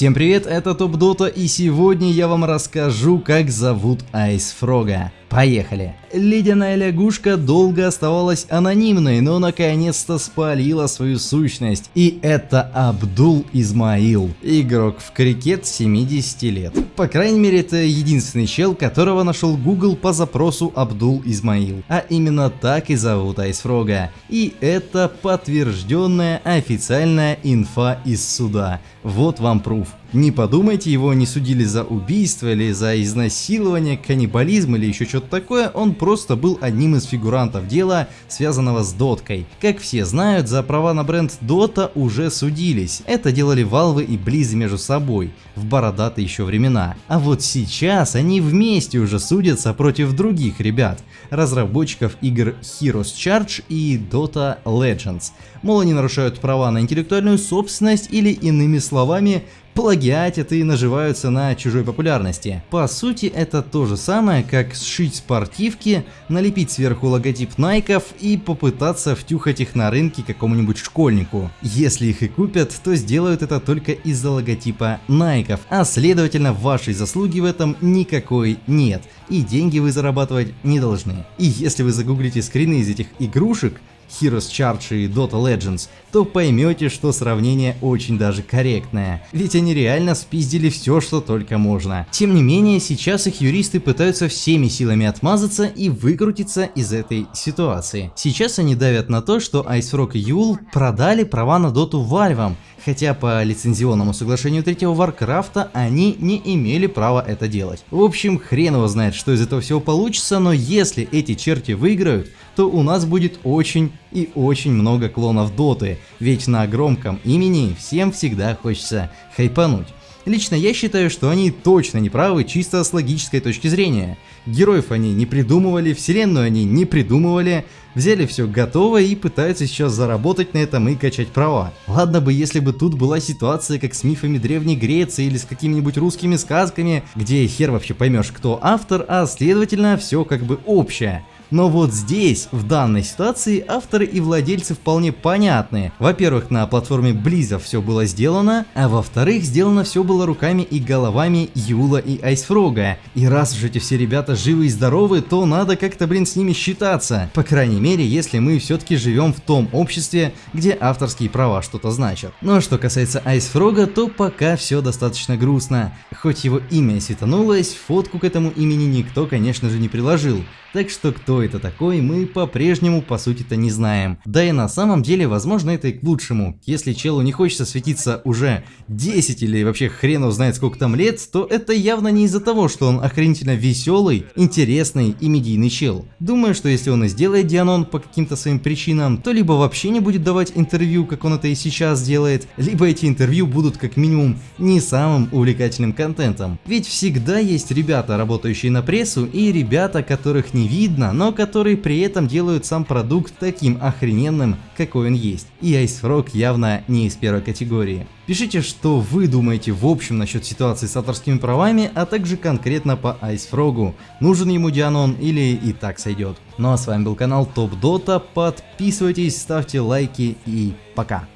Всем привет, это Топ Дота и сегодня я вам расскажу как зовут Айс Фрога. Поехали! Ледяная лягушка долго оставалась анонимной, но наконец-то спалила свою сущность. И это Абдул Измаил, игрок в крикет 70 лет. По крайней мере это единственный чел, которого нашел Google по запросу Абдул Измаил. А именно так и зовут Айсфрога. И это подтвержденная официальная инфа из суда. Вот вам пруф. Не подумайте, его не судили за убийство или за изнасилование, каннибализм или еще что-то такое, он просто был одним из фигурантов дела, связанного с доткой. Как все знают, за права на бренд Dota уже судились. Это делали Valve и Blizz между собой, в бородатые еще времена. А вот сейчас они вместе уже судятся против других ребят, разработчиков игр Heroes Charge и Dota Legends. Мол, они нарушают права на интеллектуальную собственность или иными словами плагиатят и наживаются на чужой популярности. По сути это то же самое, как сшить спортивки, налепить сверху логотип Найков и попытаться втюхать их на рынке какому-нибудь школьнику. Если их и купят, то сделают это только из-за логотипа Найков, а следовательно вашей заслуги в этом никакой нет, и деньги вы зарабатывать не должны. И если вы загуглите скрины из этих игрушек, Heroes Charge и Dota Legends, то поймете, что сравнение очень даже корректное. Ведь они реально спиздили все, что только можно. Тем не менее, сейчас их юристы пытаются всеми силами отмазаться и выкрутиться из этой ситуации. Сейчас они давят на то, что Ice Rock и Yule продали права на доту Valve, хотя по лицензионному соглашению третьего Варкрафта они не имели права это делать. В общем, хрен его знает, что из этого всего получится, но если эти черти выиграют, то у нас будет очень и очень много клонов доты, ведь на громком имени всем всегда хочется хайпануть. Лично я считаю, что они точно не правы чисто с логической точки зрения. Героев они не придумывали, вселенную они не придумывали, взяли все готово и пытаются сейчас заработать на этом и качать права. Ладно бы, если бы тут была ситуация как с мифами Древней Греции или с какими-нибудь русскими сказками, где хер вообще поймешь кто автор, а следовательно все как бы общее. Но вот здесь, в данной ситуации, авторы и владельцы вполне понятны. Во-первых, на платформе Blizzard все было сделано, а во-вторых, сделано все было руками и головами Юла и Айсфрога. И раз уж эти все ребята живы и здоровы, то надо как-то, блин, с ними считаться. По крайней мере, если мы все-таки живем в том обществе, где авторские права что-то значат. Ну а что касается Айсфрога, то пока все достаточно грустно. Хоть его имя светанулось, фотку к этому имени никто, конечно же, не приложил. Так что кто это такой, мы по-прежнему по сути-то не знаем. Да и на самом деле, возможно это и к лучшему. Если челу не хочется светиться уже 10 или вообще хрен узнает сколько там лет, то это явно не из-за того, что он охренительно веселый, интересный и медийный чел. Думаю, что если он и сделает Дианон по каким-то своим причинам, то либо вообще не будет давать интервью, как он это и сейчас делает, либо эти интервью будут как минимум не самым увлекательным контентом. Ведь всегда есть ребята, работающие на прессу, и ребята, которых не видно, которые при этом делают сам продукт таким охрененным, какой он есть. И Ice Frog явно не из первой категории. Пишите, что вы думаете в общем насчет ситуации с авторскими правами, а также конкретно по Ice Frog. Нужен ему Дианон или и так сойдет. Ну а с вами был канал Топ Дота, подписывайтесь, ставьте лайки и пока.